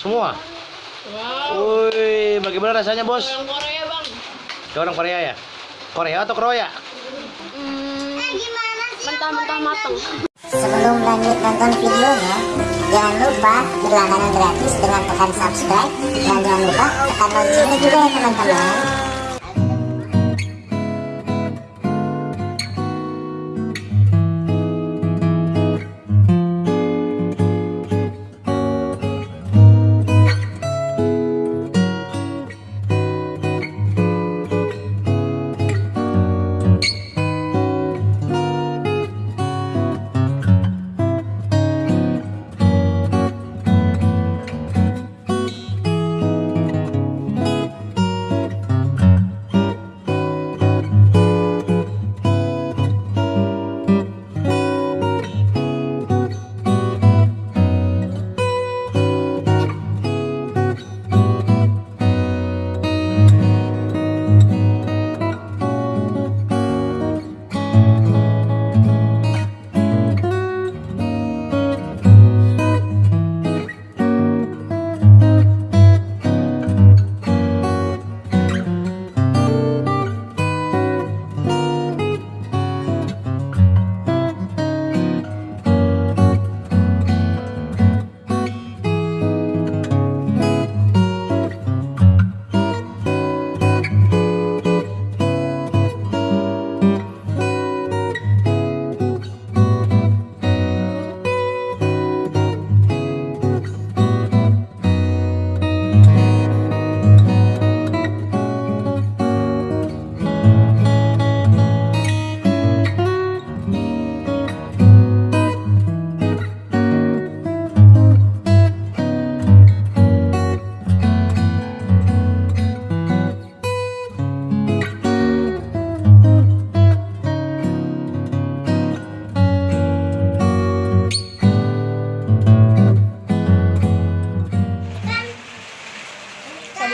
Semua. Wow. Wih, bagaimana rasanya bos? Orang Korea bang. Kayak orang Korea ya? Korea atau Kroya? Hmm, mentah-mentah matang. Sebelum lanjut nonton videonya, jangan lupa berlangganan gratis dengan tekan subscribe dan jangan lupa tekan loncengnya juga ya teman-teman.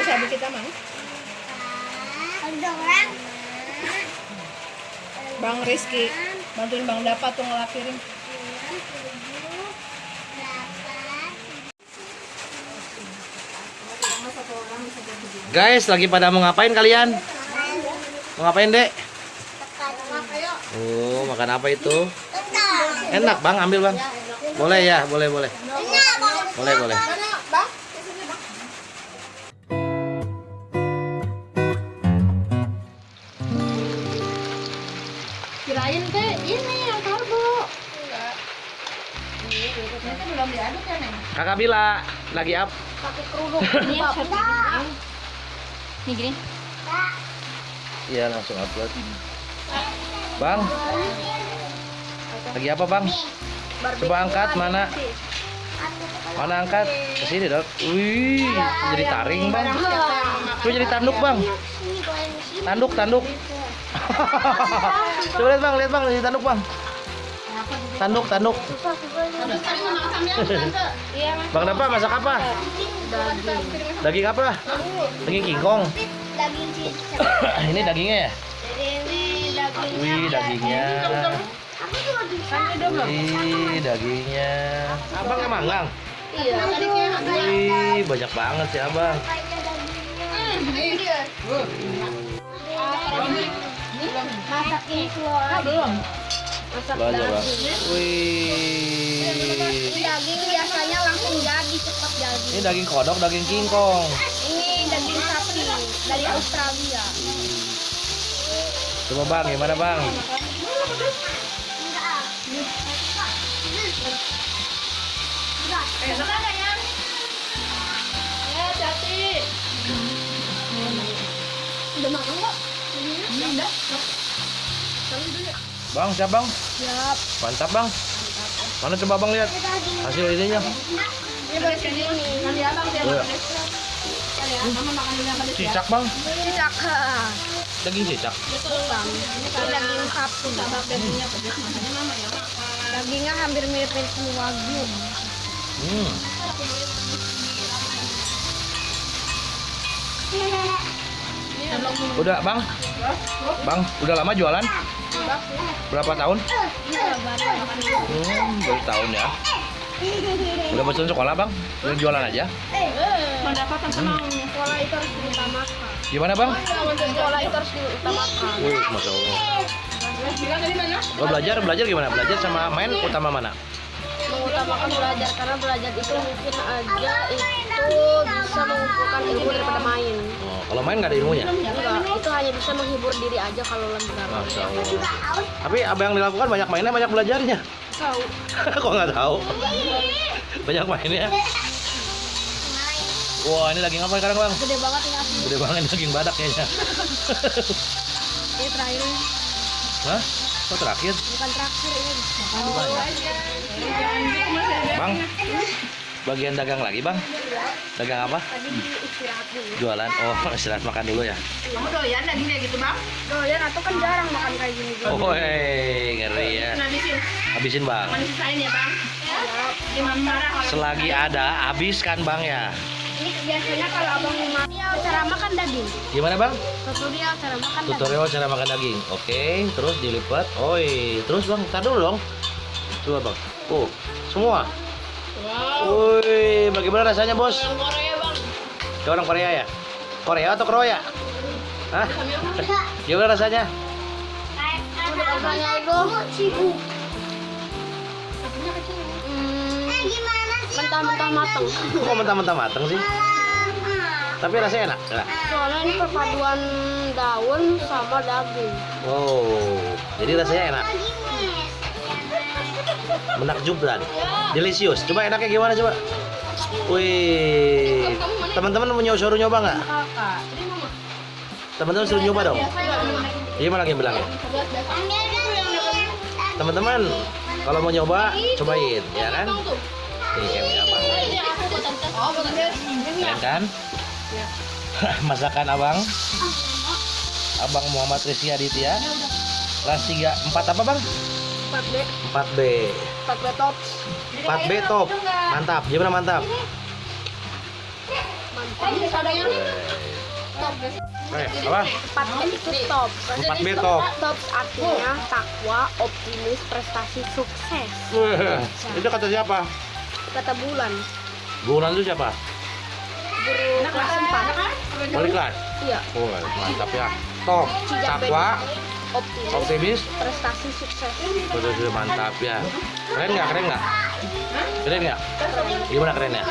Sabi-sabi kita mang. Bang Rizky, bantuin Bang Dapat tuh ngelapirin. Guys, lagi pada mau ngapain kalian? Mau ngapain, Dek? Oh, makan apa itu? Enak, Bang. Ambil, Bang. Boleh ya, boleh, boleh. Boleh, boleh. Kirain teh ini yang karbo. Ini belum diaduk ya, Neng? Kakak Bila, lagi up. Pakai kerudung. Ini gini. Nih gini. Iya, langsung upload. Bang. Lagi apa, Bang? Coba angkat mana? Mana angkat? Ke sini, Dok. Wih, jadi taring, Bang. Coba jadi tanduk, Bang. Tanduk, tanduk. Coba lihat, Bang, lihat, Bang, jadi tanduk, Bang. Tanduk, tanduk. Bang Dapa masak apa? Daging apa? Daging kingkong. daging cicak. Ini dagingnya ya? Wih, dagingnya. Wih, dagingnya. Abang nggak manggang? Iya. Wih, banyak banget sih abang. Masak ini keluar. Belum. Masak daging. Wih. Daging biasanya langsung jadi cepat jadi. Ini daging kodok, daging kingkong. Ini daging sapi dari Australia. Coba bang, gimana bang? Enak. Udah makan kok? Bang, siap bang? Siap. Mantap bang. Mana coba bang lihat hasil ininya? Iya. ya, mama makan dulu yang pedes ya. Cicak bang, Cicak. daging cicak. Betul bang. Ini Ini karena daging dagingnya pedes makanya mama ya. Dagingnya hampir mirip-mirip wagyu. Hmm. Udah bang, bang, udah lama jualan? Berapa tahun? Hmm, baru tahun ya. Udah bosan sekolah bang? Udah jualan aja? Pendapatan tenang. Sekolah itu harus diutamakan. Gimana bang? Sekolah itu harus diutamakan. Wih, masya Allah. Lo belajar, belajar gimana? Belajar sama main utama mana? Mengutamakan belajar karena belajar itu mungkin aja itu bisa mengumpulkan ilmu daripada main. Oh, kalau main nggak ada ilmunya? Enggak, itu hanya bisa menghibur diri aja kalau galau. Masya Allah. Tapi apa yang dilakukan banyak mainnya, banyak belajarnya. Tahu. Kok nggak tahu? Banyak mainnya. Wah, ini daging apa sekarang bang? Gede banget ini asli. Gede banget daging badak kayaknya. Ini terakhir. Hah? Kok terakhir? bukan terakhir ini. Bang, bagian dagang lagi bang? Dagang apa? Tadi istirahat dulu. Jualan? Oh, istirahat makan dulu ya? Kamu doyan daging kayak gitu bang? Doyan atau kan jarang makan kayak gini. Oh, hei, ngeri ya. Habisin. Habisin bang. Ya bang? Imam marah kalau Selagi ada, habiskan bang ya. Ini biasanya kalau abang mau cara makan daging. Gimana bang? Tutorial cara makan daging. Tutorial cara makan daging. Oke, terus dilipat. Oi, terus bang, tar dulu dong. Coba bang. Oh, semua. Wow. Woi, bagaimana rasanya bos? Orang Korea bang. Orang Korea ya? Korea atau Korea? Hah? Gimana rasanya? Rasanya itu Hmm, mentah-mentah mateng. Kok mentah-mentah mateng sih? Tapi rasanya enak. enak. Soalnya ini perpaduan daun sama daging. Wow, jadi rasanya enak. Menakjubkan. Delicious. Coba enaknya gimana coba? Wih, teman-teman mau nyoba suruh nyoba nggak? Teman-teman suruh nyoba dong. Gimana lagi bilangnya? Teman-teman, kalau mau nyoba, cobain, ya kan? Keren kan? Masakan abang. Abang Muhammad Rizky Aditya. Kelas 3, 4 apa bang? 4B, 4B. 4B top. 4B top. Mantap. Gimana mantap? Mantap. Eh, apa? 4B itu top. 4B top. Top artinya takwa, optimis, prestasi, sukses. Itu kata siapa? Kata bulan. Bulan itu siapa? Guru kelas 4. Wali kelas. Iya. Oh, mantap ya. Top. Takwa, Optimis, optimis. prestasi, sukses. Sudah sudah mantap ya. Keren nggak? Keren nggak? Keren nggak? Gimana kerennya?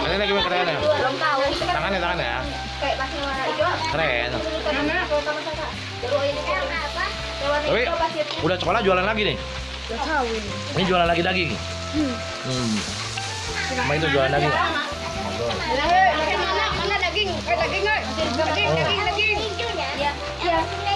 Kerennya gimana kerennya? Belum tahu. Tangannya tangannya. Kayak pasir warna hijau. Keren. Tapi udah sekolah jualan lagi nih. Ini. Jualan lagi daging. Hmm. Sama itu jualan daging. Mana mana daging? Eh daging nggak? Daging. Oh.